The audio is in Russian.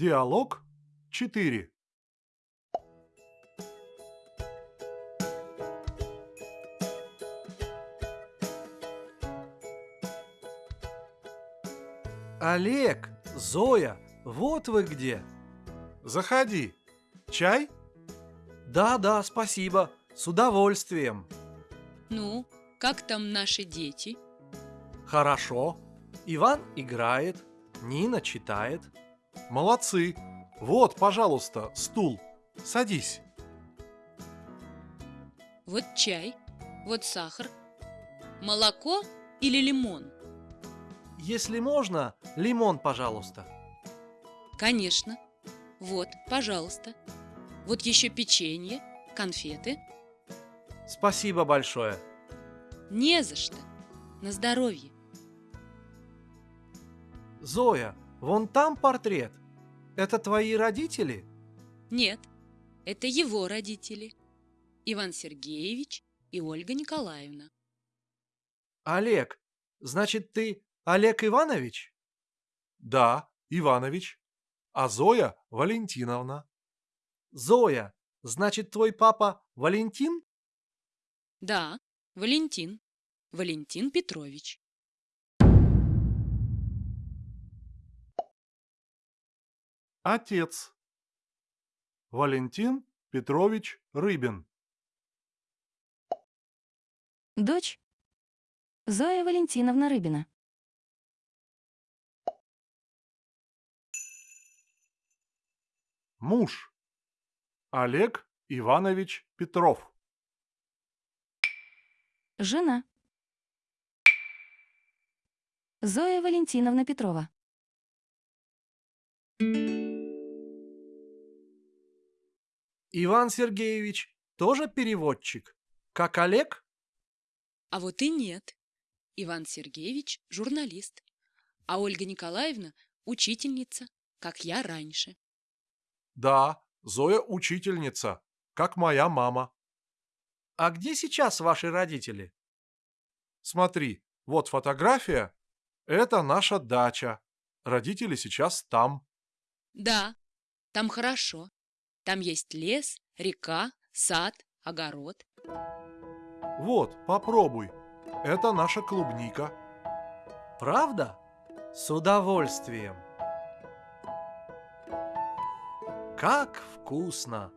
Диалог 4. Олег, Зоя, вот вы где. Заходи. Чай? Да-да, спасибо, с удовольствием. Ну, как там наши дети? Хорошо. Иван играет, Нина читает. Молодцы. Вот, пожалуйста, стул. Садись. Вот чай, вот сахар. Молоко или лимон? Если можно, лимон, пожалуйста. Конечно. Вот, пожалуйста. Вот еще печенье, конфеты. Спасибо большое. Не за что. На здоровье. Зоя, вон там портрет. Это твои родители? Нет, это его родители. Иван Сергеевич и Ольга Николаевна. Олег, значит, ты Олег Иванович? Да, Иванович. А Зоя Валентиновна. Зоя, значит, твой папа Валентин? Да, Валентин. Валентин Петрович. Отец. Валентин Петрович Рыбин. Дочь Зоя Валентиновна Рыбина. Муж. Олег Иванович Петров. Жена Зоя Валентиновна Петрова. Иван Сергеевич тоже переводчик, как Олег? А вот и нет. Иван Сергеевич – журналист, а Ольга Николаевна – учительница, как я раньше. Да, Зоя учительница, как моя мама. А где сейчас ваши родители? Смотри, вот фотография. Это наша дача. Родители сейчас там. Да, там хорошо. Там есть лес, река, сад, огород. Вот, попробуй. Это наша клубника. Правда? С удовольствием. Как вкусно!